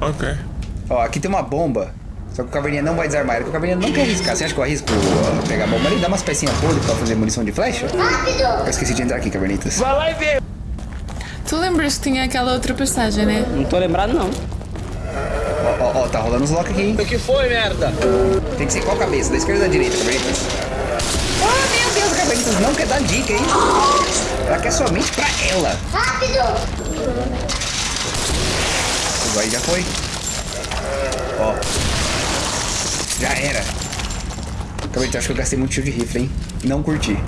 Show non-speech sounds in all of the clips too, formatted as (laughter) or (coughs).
ok. Ó, aqui tem uma bomba. Só que o caverninha não vai desarmar, porque o caverninha não quer arriscar. Você acha que eu arrisco uh, pegar a bomba ali? Dá umas pecinhas podres pra fazer munição de flecha? Rápido! Eu esqueci de entrar aqui, cavernitas. Vai lá e vê. Tu lembras que tinha aquela outra passagem, né? Não tô lembrado, não. Ó, ó, ó, tá rolando os lock aqui, hein? O que foi, merda? Tem que ser qual cabeça? Da esquerda ou da direita, cavernitas? Ah, meu Deus, a cavernitas não quer dar dica, hein? Ela quer somente pra ela. Rápido! Aí já foi. Ó. Já era. Cavernitas, acho que eu gastei muito tiro de rifle, hein? Não curti.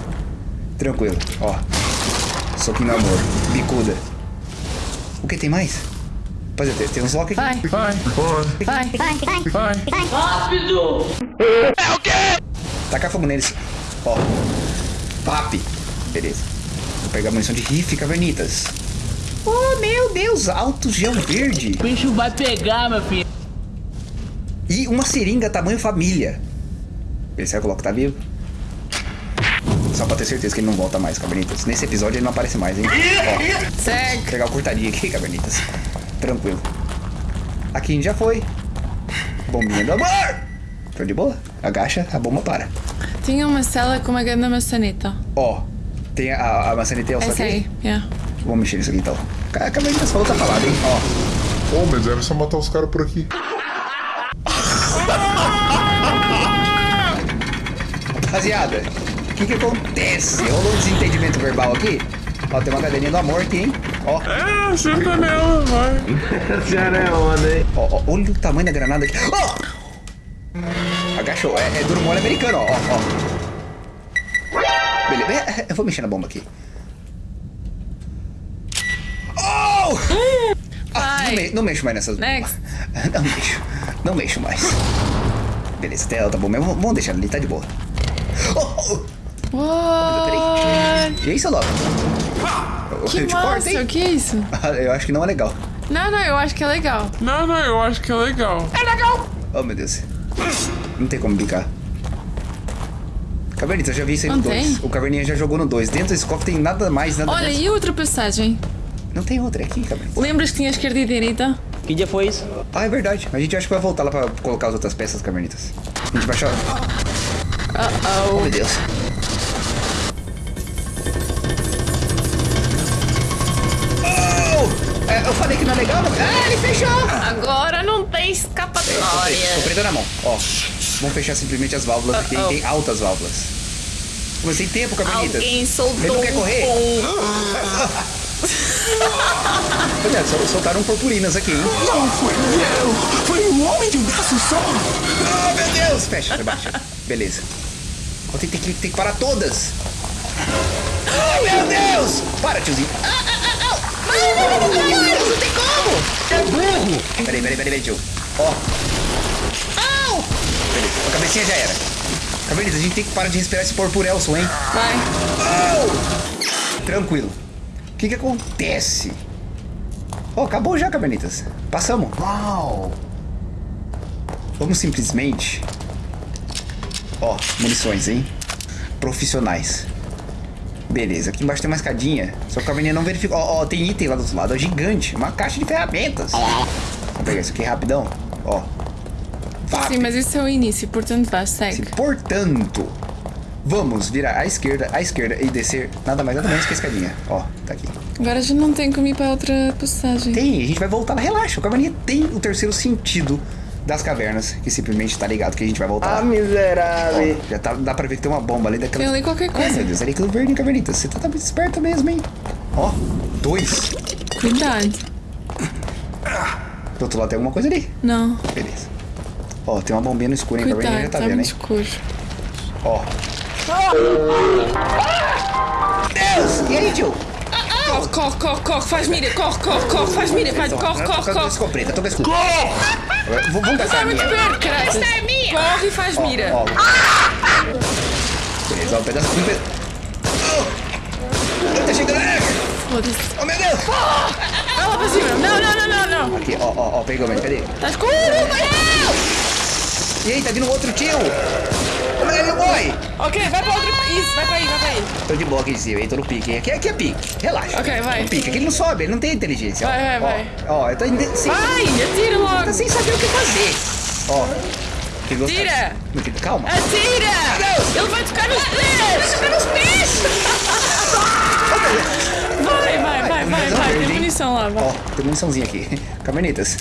Tranquilo, ó. Soquinho no amor. Bicuda. O que tem mais? Rapaziada, tem, tem uns lock aqui. Vai, Vai, vai, vai. vai. Rápido! Tacar fogo neles. Ó. Papi. Beleza. Vou pegar munição de rifle, cavernitas. Oh, meu Deus. Alto gel verde. O bicho vai pegar, meu filho. E uma seringa tamanho família. Beleza, será que o Loki tá vivo? Só pra ter certeza que ele não volta mais, cavernitas. Nesse episódio ele não aparece mais, hein? Ó. Segue. Vou pegar o cortadinho aqui, cavernitas. Tranquilo. Aqui a gente já foi. Bombinha do amor. Tô de boa. Agacha, a bomba para. Tinha uma cela com uma grande maçaneta. Ó. Tem a, a maçaneta Essa que... aí, yeah. Vamos mexer nisso aqui então. Ca- Cavernitas falou outra palavra, hein? Ó. Oh, mas era só matar os caras por aqui. (laughs) Rapaziada, o que que acontece? Rolou um desentendimento verbal aqui? Ó, tem uma cadeirinha do amor aqui, hein? Ó, É, senta nela, vai. (laughs) senhora é onda, hein? ó, ó, olha o tamanho da granada aqui. Ó! Agachou, é, é duro mole americano, ó, ó, ó. Beleza, é, é, eu vou mexer na bomba aqui. Oh! Ah, não, me- não mexo mais nessas bombas. (laughs) Não mexo, não mexo mais. Beleza, até ela tá bom mesmo, vamos deixar ali, tá de boa. Oh, oh. What? E seu Loki? Eu Que corto, massa, que é isso? (laughs) Eu acho que não é legal. Não, não, eu acho que é legal. Não, não, eu acho que é legal. Oh, meu Deus. Não tem como brincar. Cavernita, eu já vi isso aí no Não 2. tem? O Caverninha já jogou no 2. Dentro desse cofre tem nada mais, nada Olha, menos. e outra passagem? Não tem outra é aqui, Cavernita. Lembras que tinha esquerda e direita? Que dia foi isso? Ah, é verdade. A gente acha que vai voltar lá pra colocar as outras peças, Cavernitas. A gente vai achar... Oh, Uh-oh. meu Deus. Oh! É, eu falei que não é legal, não... Ah, ele fechou! Agora não tem Tô escapatória. prendendo na mão. Ó, vamos fechar simplesmente as válvulas aqui. Uh-oh. Tem altas válvulas. Mas tem tempo, Cavernitas. Alguém Ele soltou não quer correr? um Olha, sol- soltaram purpurinas aqui, hein? Não foi eu! Foi um homem de um braço só! Oh, meu Deus! Fecha, rebaixa. Beleza. Ó, tem, tem que, tem que parar todas. Oh, meu Deus! Para, tiozinho. Ah, ah, ah, ah. Não, não, não, não, não, não tem como! É burro! Peraí, peraí, peraí, peraí, tio. Ó. Beleza, a cabecinha já era. Cabelinha, a gente tem que parar de respirar esse purpurelson, hein? Vai. Au! Tranquilo. O que que acontece? Ó, acabou já, Cabernitas. Passamos. Uau! Vamos simplesmente... Ó, munições, hein? Profissionais. Beleza, aqui embaixo tem uma escadinha. Só que a caverninha não verificou. Ó, ó, tem item lá do outro lado. É gigante. Uma caixa de ferramentas. Vamos pegar isso aqui rapidão. Ó. Sim, mas isso é o início, portanto vá, segue. Portanto, vamos virar à esquerda, à esquerda e descer nada mais nada menos que a escadinha. Ó, tá aqui. Agora já não tem como ir para outra passagem. Tem, a gente vai voltar lá. Relaxa, o caverninha tem o terceiro sentido das cavernas, que simplesmente tá ligado que a gente vai voltar Ah, lá. miserável. Ó, já tá, dá pra ver que tem uma bomba ali daquela. Tem ali qualquer Ai, coisa. meu Deus, ali aquilo verde, cavernita. Você tá, tá muito esperta mesmo, hein? Ó, dois. Cuidado. Do outro lado tem alguma coisa ali. Não. Beleza. Ó, tem uma bombinha no escuro, hein? A já Cuidado, tá tá vendo, muito hein? escuro. Ó. Deus! E aí, tio? Corre, corre, corre, corre, faz mira, corre, corre, corre, faz mira, faz, corre, corre, Tô com a corre. escopeta, tô com a escopeta. Agora, v- Vamos gastar a Tá muito minha. perto, caralho. Corre e faz Ó, mira. ó. Beleza, ó, um pedaço de pedaço. Oh! Tá chegando! É! Foda-se. Oh, meu Deus! Vai lá pra cima. Não, não, não, não, não. Aqui, ó, ó, ó, pegou, mas cadê? Tá escuro, vai. E aí, tá vindo outro tio! Ele morre! Ok, vai pra outro. Isso, vai pra aí, vai pra aí. Tô de boa cima, hein? Tô no pique. hein? Aqui, aqui é pique. Relaxa. Ok, vai. No pique. Aqui ele não sobe, ele não tem inteligência. ó. Vai, vai, Ó, vai. Ó, eu tô sem, Vai, atira logo. tá sem saber o que fazer. Ó. Tira. Meu filho, Calma. Atira! Ele vai tocar nos pés! Tocar nos pés! Vai, vai, vai, vai, vai. Tem munição lá, vai. Ó, tem muniçãozinha aqui. Cavernitas.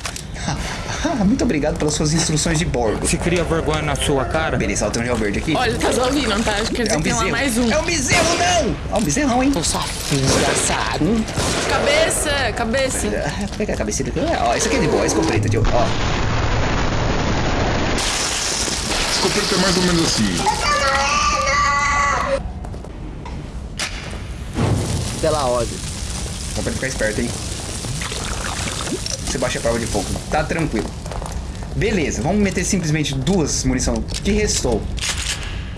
Ah, Muito obrigado pelas suas instruções de bordo. Você cria vergonha na sua cara? Beleza, ó, tem um gel verde aqui. Olha, a ouvir, não estás? Quer dizer é um que tem lá bezerro. mais um. É um bezerro, não! Ó, um bezerrão, hein? Sua desgraçado. Cabeça, cabeça. Ah, Pega a cabeça dele. Ó, esse aqui é de boa, esse completa, tio. Ó. Escopeta é mais ou menos assim. Pela. Só pra ficar esperto, hein? Você baixa a prova de fogo. Tá tranquilo. Beleza, vamos meter simplesmente duas munição que restou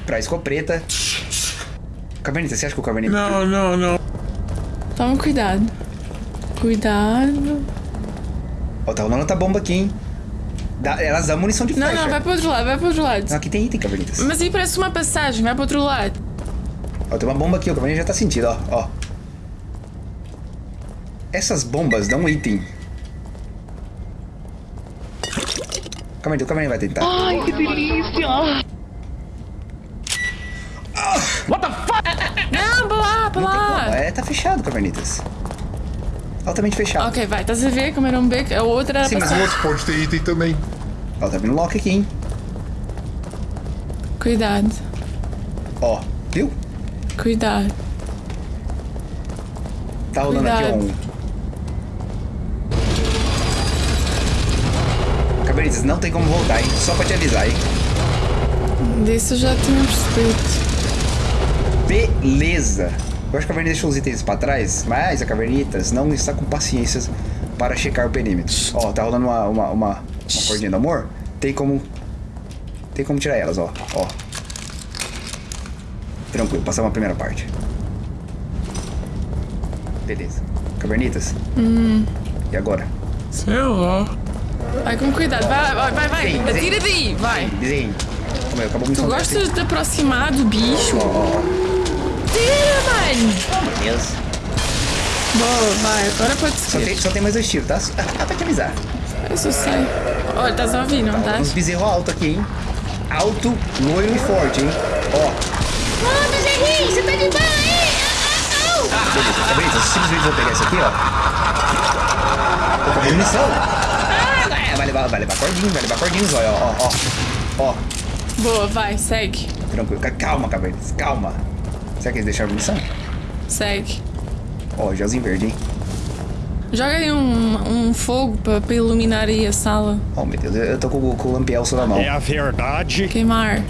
pra escopeta. Cavernita, você acha que o Cavernita... Não, não, não. Toma cuidado. Cuidado. Ó, tá rolando outra bomba aqui, hein? Dá- elas dão munição de Não, flecha. não, vai para o outro lado, vai para o outro lado. Não, aqui tem item, Cavernitas. Mas aí parece uma passagem, vai para o outro lado. Ó, tem uma bomba aqui, o Cavernita já tá sentindo, ó. ó. Essas bombas dão um item. Cavernita, o Cavernita vai tentar. Ai, que delícia! What the fuck? Não, para lá. É, tá fechado, Cavernitas. Altamente fechado. Ok, vai, estás a ver como era um beco? A outra Sim, mas O outro pode ter item também. Ó, tá vindo lock aqui, hein? Cuidado, Ó, viu? cuidado. Tá rolando aqui Cuidado. um. Cavernitas, não tem como voltar, hein? Só pra te avisar, hein? Disso eu já tinha percebido. Beleza. Eu acho que a Cavernitas deixou os itens pra trás, mas a Cavernitas não está com paciência para checar o perímetro. Ó, tá rolando uma, uma, uma, uma cordinha do amor. Tem como. Tem como tirar elas, ó. Ó. Tranquilo, passamos a primeira parte. Beleza. Cavernitas. E agora? Sei lá. Vai com cuidado, vai, vai, vai, vai. Sim, sim. Atira daí, vai. Desenho. Como é, Tu gostas de aproximar do bicho? Ó. Tira, mano! Deus. Boa, vai, agora pode Só tem, só tem mais dois tiros, tá? Ah, pra te avisar. Isso eu sei. Olha, estás a ouvir, não Uns estás? bezerro alto aqui, hein? Alto, loiro e forte, hein? Ó. Ô, bezerrinho, você tá de boa aí? Au, au, au. Beleza, tá? Eu simplesmente vou pegar esse aqui, ó. Tô com munição. Levar, vai levar cordinho, vai levar cordinho, ó, ó, ó. Ó, Boa, vai, segue. tranquilo. Ca- Calma, cavernas, calma. Será que eles deixaram munição? Segue. Ó, gelzinho verde, hein? Joga aí um, um fogo para iluminar aí a sala. Oh, meu Deus, eu tô com, o- com o lampielso na mão. É a verdade. Queimar.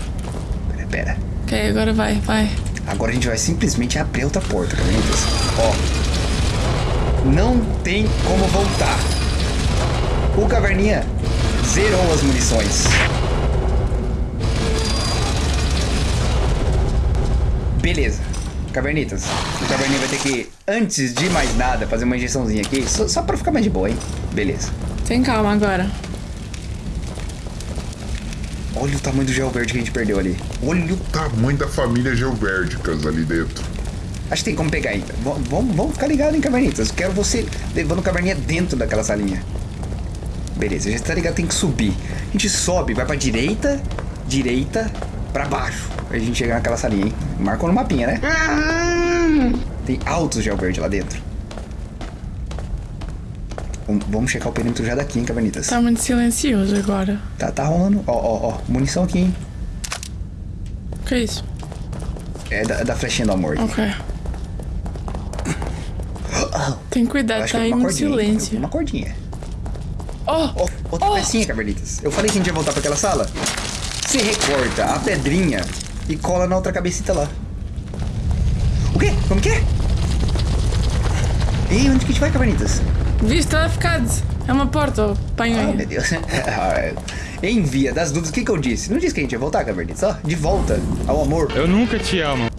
Pera, pera. Ok, agora vai, vai. Agora a gente vai simplesmente abrir outra porta, cavernitas. Ó. Não tem como voltar. O caverninha zerou as munições. Beleza. Cavernitas, o caverninha vai ter que, antes de mais nada, fazer uma injeçãozinha aqui, só, só pra ficar mais de boa, hein? Beleza. Tem calma agora. Olha o tamanho do gel verde que a gente perdeu ali. Olha o tamanho da família geovérticas ali dentro. Acho que tem como pegar ainda. V- Vamos, vamos ficar ligado em cavernitas. Quero você levando caverninha dentro daquela salinha. Beleza, já tá ligado, tem que subir. A gente sobe, vai pra direita, direita, pra baixo. Aí a gente chega naquela salinha, hein? Marcou no mapinha, né? Tem altos gel verde lá dentro. Vamos- checar o perímetro já daqui, hein, cavernitas. Está muito silencioso agora. Tá, tá rolando. Ó, ó, ó. Munição aqui, hein? O que é isso? É da, da flechinha do amor. Ok. (coughs) Tem cuidado, acho tá que aí no cordinha. silêncio. Uma cordinha. Oh! Ó, outra Oh! pecinha, cavernitas. Eu falei que a gente ia voltar pra aquela sala. Você recorta a pedrinha e cola na outra cabecita lá. O quê? Como que é? Ei, onde que a gente vai, cavernitas? Viste, está ficado. É uma porta, oh, panho Ah, aí. meu Deus. (laughs) em via das dúvidas, o que que eu disse? Não disse que a gente ia voltar, cavernitas? Ó, de volta ao amor. Eu nunca te amo.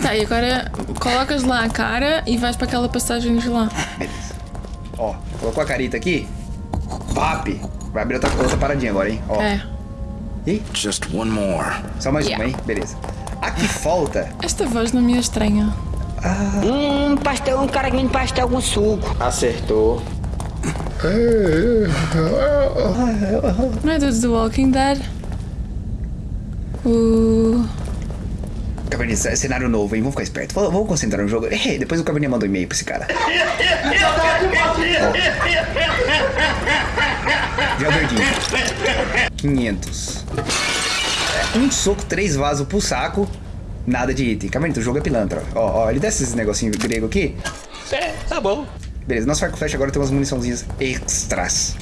Tá, e agora colocas lá a cara e vais para aquela passagem de lá. (laughs) Beleza. Ó, colocou a carita aqui. Pap. Vai abrir outra, outra paradinha agora, hein? Ó. É. E? Just one more. Só mais Yeah. uma, hein? Beleza. Aqui falta. Esta voz não me é estranha. Hum, pastel, um cara que vende pastel com suco. Acertou. Não é do The Walking Dead? O. Caverninha, é cenário novo, hein? Vamos ficar esperto. Vamos, vamos concentrar no jogo. Eh, (laughs) depois o Caverninha manda um e-mail pra esse cara. Já o verdinho. 500. Um soco, três vasos pro saco. Nada de item. Caverninha, o jogo é pilantra. Ó, ó, ele desce esse negocinho grego aqui. É, tá bom. Beleza, nosso arco flash agora tem umas muniçãozinhas extras.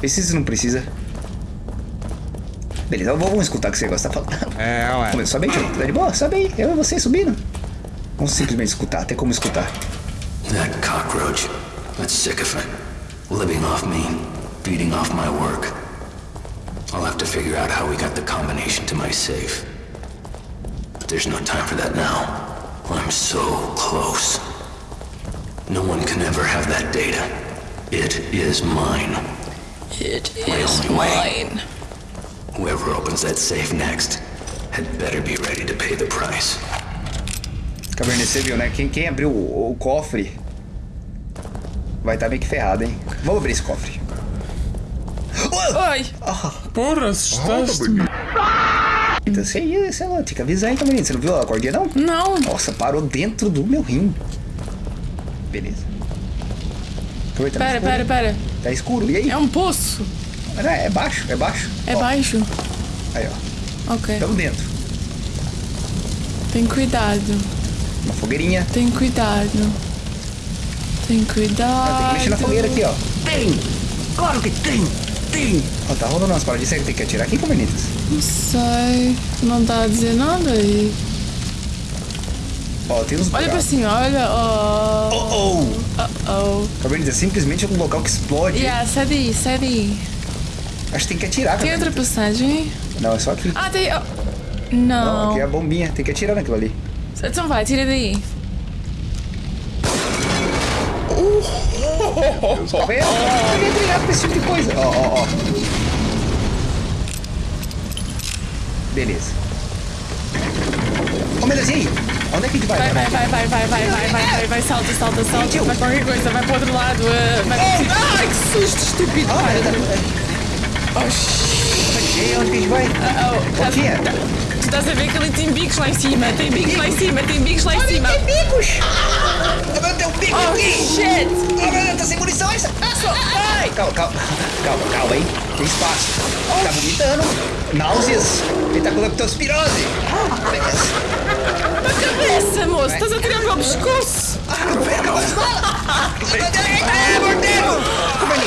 Precisa ou não precisa? Beleza, vamos escutar o que você gosta de falar. É, ué. Vamos, sobe aí, tio. Tá de boa? Sobe aí. Eu e você subindo. Vamos simplesmente escutar. Tem como escutar. That cockroach. That sycophant. Living off me. Feeding off my work. I'll have to figure out how we got the combination to my safe. But there's no time for that now. I'm so close. No one can ever have that data. It is mine. It My is only way. Whoever opens that safe next had better be ready to pay the price. Cabernet, você viu, né? Quem, quem abriu o, o cofre vai estar meio que ferrado, hein? Vamos abrir esse cofre. Oi! Porra, Ah, assustaste-me. Então, você ia, sei lá, tinha que avisar, hein, Cabernet? Você não viu a cordinha, não? Não! Nossa, parou dentro do meu rim. Beleza. Tá Pera, pera, pera. Tá escuro. E aí? É um poço. Não, é baixo, é baixo. É Ó, baixo. Aí, ó. Ok. Tamo dentro. Tem cuidado. Uma fogueirinha. Tem cuidado. Tem Ah, tem cuidado. que mexer na fogueira aqui, ó. Tem! Claro que tem! Tem! Ó, tá rolando umas paradinhas. Será que tem que atirar aqui, Cabernetas? Não sei. Não tá a dizer nada aí. Ó, tem uns Olha pra cima, olha. Oh. Oh, Oh, oh. Cabernetas, simplesmente é um local que explode. Yeah, sai daí, sai daí. Acho que tem que atirar, Tem outra passagem? Não, é só aqui. Ah, tem. oh. Não, Não. aqui é a bombinha. Tem que atirar naquilo ali. Então vai, tira daí. Tá vendo? Eu queria treinar pra esse tipo de coisa. Ó, ó, ó. Beleza. Ô, meu Deus, e aí? Onde é que a gente vai? Vai, vai, vai, vai, vai, vai, vai, vai, vai, vai, salta, salta, salta. Vai qualquer coisa, vai pro outro lado. eh, Vai pro... Ai, que susto, estúpido. Ah, Oh, aí, onde a gente vai? Oh, O que é? Tu estás a ver que ali tem bicos lá em cima, tem bicos lá em cima, tem bicos lá em cima. bicos! Ah, meu, tem um bico Oh, aqui! shit! Ah, meu Deus, tá sem munições! Ai! Calma, calma, calma, calma, hein? Tem espaço. Tá vomitando. Náuseas. Ele tá com leptospirose. Beleza. Na cabeça, moço! Estás a tirar o meu pescoço!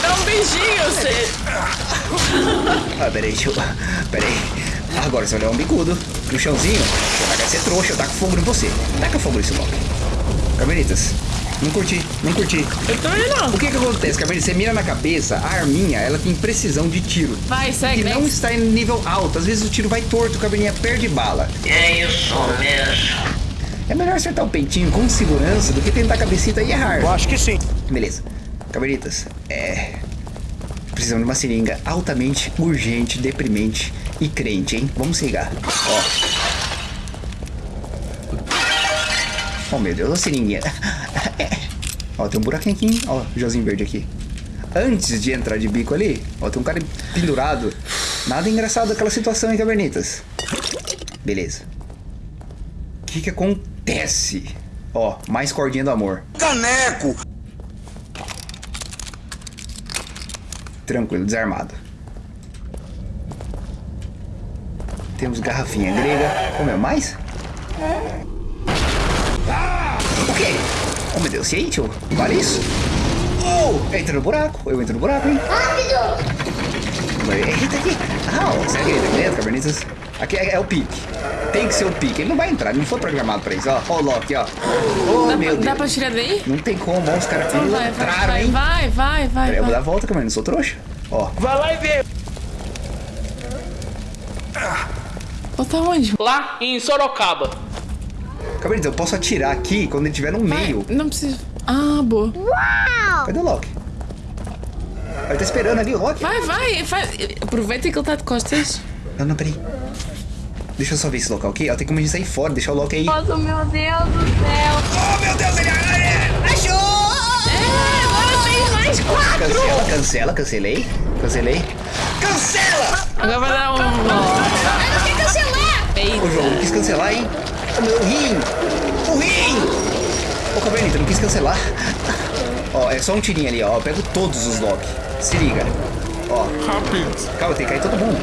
Dá um beijinho, você! Ah, peraí, deixa eu... Peraí. Agora você vai levar um bicudo no chãozinho. Você vai ser trouxa, eu taco fogo em você. Taca fogo nesse logo. Carmelitas, não curti, não curti. Eu também não. O que que acontece, Carmelita? Você mira na cabeça, a arminha, ela tem precisão de tiro. Vai, segue, E não está em nível alto. Às vezes o tiro vai torto, o cabelinha perde bala. É isso mesmo. É melhor acertar o peitinho com segurança do que tentar a cabecita e errar. Eu acho que sim. Beleza. Cabelitas, é. Precisamos de uma seringa altamente urgente, deprimente e crente, hein? Vamos se ligar. Ó. Oh meu Deus, a seringuinha. (laughs) Ó, tem um buraquinho aqui, hein? Ó, o jozinho verde aqui. Antes de entrar de bico ali, ó, tem um cara pendurado. Nada engraçado aquela situação, hein, Cabernetas? Beleza. O que que acontece? Ó, mais cordinha do amor. Caneco! Tranquilo, desarmado. Temos garrafinha grega. Ô meu, mais? O quê? Oh meu Deus, e aí, tio? Vale isso? Oh! Entra no buraco. Eu entro no buraco, hein? Rápido! Eita aqui. Ah, ó, será que ele tá aqui? Aqui é, é o pique. Tem que ser o pique. Ele não vai entrar, ele não foi programado pra isso. Ó, ó o Loki, ó. Oh, Dá, meu dá Deus. pra tirar daí? Não tem como, ó, os caras Então vai, vai, pilantraram, vai, hein? vai, vai, vai. Peraí, eu vou dar a volta, Cabernet, não sou trouxa. Ó, Vai lá e vê. Volta onde? Lá em Sorocaba. Cabernet, eu posso atirar aqui quando ele estiver no Vai, meio. Não precisa. Ah, boa. Cadê o Loki? Ele tá esperando ali o Loki. Vai, vai, vai. Aproveita que ele está de costas. Não, não, peraí. Deixa eu só ver esse local aqui. Ó, tem como a gente sair fora, deixar o Loki aí. Nossa, meu Deus do céu. Oh, meu Deus, ele achou! É, agora tem mais quatro. Cancela, cancela, cancelei. Cancelei. Cancela! Agora vai dar um. Eu não quero cancelar. O jogo não quis cancelar, hein? O meu rim! O rim! Ô, Cavernita, não quis cancelar. Ó, é só um tirinho ali, ó. Eu pego todos os Loki. Se liga. Ó. Rápido. Calma, tem que cair todo mundo.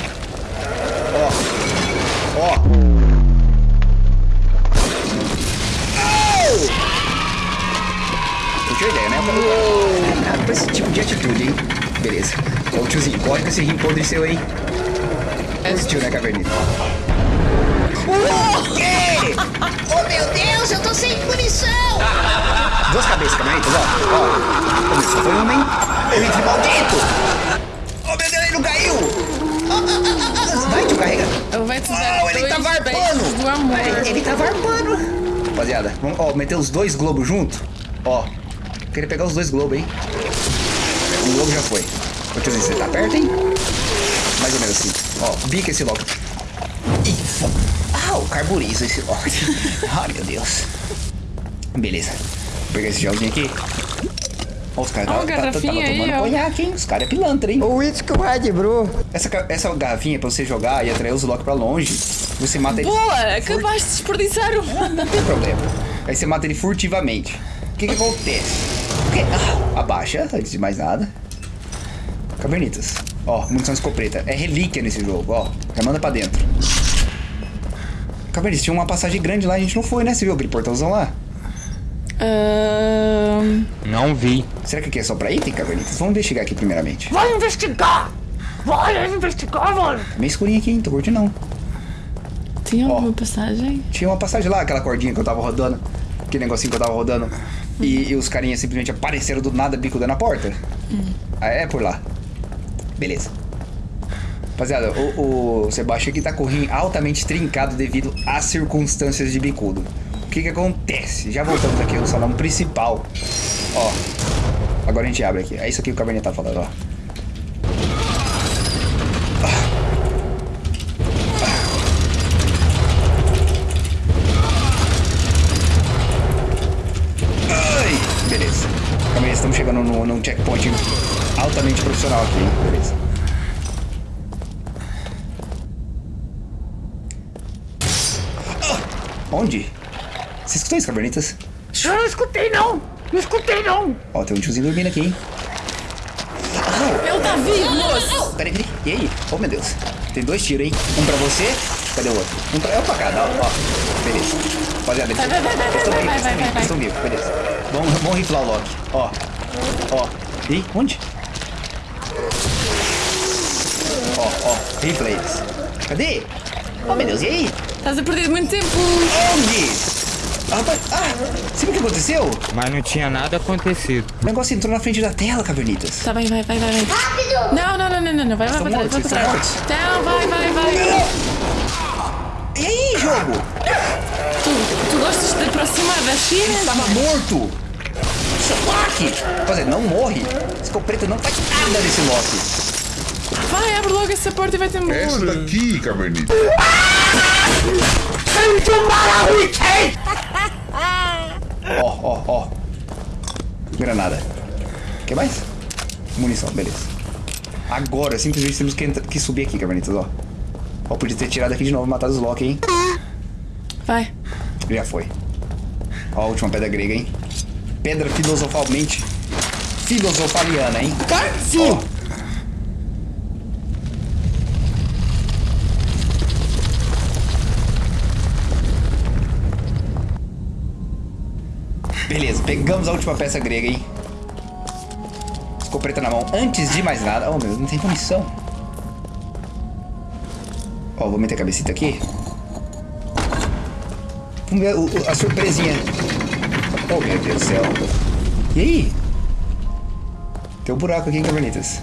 Ó. Ó. Au! Curtiu a ideia, né? Nada pra esse tipo de atitude, hein? Beleza. Ô, tiozinho, corre com esse rim podre seu aí. Assistiu, né, Cavernita? O quê? Oh, meu Deus, eu tô sem munição. Duas cabeças, Cavernitas, ó. Ó. Começou, foi uma, hein? O rifle maldito! Oh, meu Deus, ele não caiu! Vai, tio, carrega. Eu vai te Oh, ele tá varpando! do amor. Ele, ele tá varpando! Rapaziada, vamos, ó, meter os dois globos junto. Ó, queria pegar os dois globos, hein? Um globo já foi. Ô, tiozinho, você tá perto, hein? Mais ou menos assim. Ó, bica esse logo. Ih, fo- Ah, o carburizo esse logo. (laughs) Ai, meu Deus. Beleza. Vou pegar esse gelzinho aqui. Ó, os caras Ó, tá- tá- tá- garrafinha tava aí, tomando ó. conhaque, hein? Os caras é pilantra, hein? O uísque Red Brew. Essa, essa garrafinha é pra você jogar e atrair os Loki pra longe. Você mata ele. Boa! Acabaste de desperdiçar um. Não tem problema. Aí você mata ele furtivamente. O que que acontece? Ah, abaixa, antes de mais nada. Cavernitas. Ó, munição escopeta. É relíquia nesse jogo, ó. Já manda pra dentro. Cavernitas, tinha uma passagem grande lá, a gente não foi, né? Você viu aquele portãozão lá? Ahn, Não vi. Será que aqui é só pra item, Cavernitas? Vamos investigar aqui primeiramente. Vai investigar! Vai investigar, mano! É meio escurinho aqui, hein? Tô curtindo não. Tinha alguma passagem? Tinha uma passagem lá, aquela cordinha que eu tava rodando. Aquele negocinho que eu tava rodando. E, e os carinhas simplesmente apareceram do nada, bico dando a porta. Ah, é por lá. Beleza. Rapaziada, o, o Sebastião aqui tá com o rim altamente trincado devido às circunstâncias de bicudo. Que que acontece? Já voltamos aqui no salão principal. Ó. Agora a gente abre aqui. É isso aqui que o Cabernet tá falando, ó. Ai, beleza. Calma estamos chegando no- num checkpoint altamente profissional aqui? Beleza. Ah, onde? Você escutou isso, Cabernitas? Eu não escutei, não! Não escutei, não! Ó, tem um tiozinho dormindo aqui, hein? Ele tá vivo, moço! Peraí, peraí. E aí? Oh, meu Deus. Tem dois tiros, hein? Um pra você. Cadê o outro? Um pra... É um pra cada, ó. ó. Beleza. Rapaziada, eles Vai, vai, vai, vai, estão vivos, eles estão vivos, beleza. Vamos, vamos riflar o Loki. Ó. Ó. Ih, onde? Ó, ó. Rifla eles. Cadê? Oh, meu Deus, e aí? Estás a perder muito tempo! Onde? Ah, rapaz, ah, você viu o que aconteceu? Mas não tinha nada acontecido. O negócio entrou na frente da tela, Cavernitas. Tá vai, vai, vai, vai. Rápido. Não, não, não, não, não, não. Vai, vai vai pra trás. estão Não, vai, vai, vai. E aí, jogo? Tu, tu gostas de te aproximar da China? Tava morto! Seu Loki! Rapaziada, não morre! Escopeta não faz nada nesse Loki. Vai, abre logo essa porta e vai-te embora. Essa daqui, Cavernita. Ó, ó, ó. Granada. Quer mais? Munição, beleza. Agora, simplesmente temos que, que subir aqui, Cavernitas, ó. Ó, podia ter tirado aqui de novo e matado os Loki, hein? Vai. Já foi. Ó, a última pedra grega, hein? Pedra filosofalmente filosofaliana, hein? Sim! Beleza, pegamos a última peça grega, hein? Escopeta na mão. Antes de mais nada... Oh, meu não tem munição. Ó, vou meter a cabecita aqui. O- a surpresinha. Oh, meu Deus do céu. E aí? Tem um buraco aqui em Cavernitas.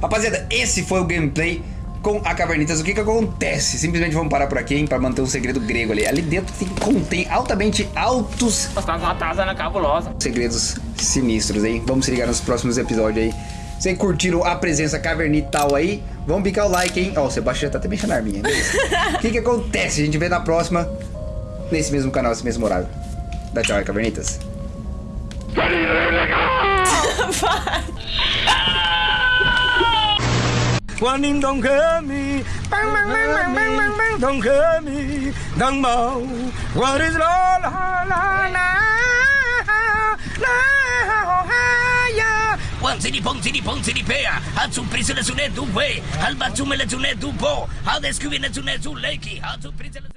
Rapaziada, esse foi o gameplay com a Cavernitas. O que que acontece? Simplesmente vamos parar por aqui, hein, pra manter um segredo grego ali. Ali dentro tem, contém altamente altos Tá uma taza na cabulosa. segredos sinistros, hein? Vamos se ligar nos próximos episódios aí Vocês curtiram a presença cavernital aí? Vamos picar o like, hein? Ó, o Sebastião já tá até mexendo a arminha. O que que acontece? A gente vê na próxima, nesse mesmo canal, nesse mesmo horário. Dá tchau aí, cavernitas. Quan Ninh don't hurt me. Bang, bang, bang, bang, bang, bang. Don't hurt me. Don't bow. What is all One city pong city pong city pea. How to prison a sunet du way. Alba tumela tunet du bo. How to the scuvina tunet du lakey. How to prison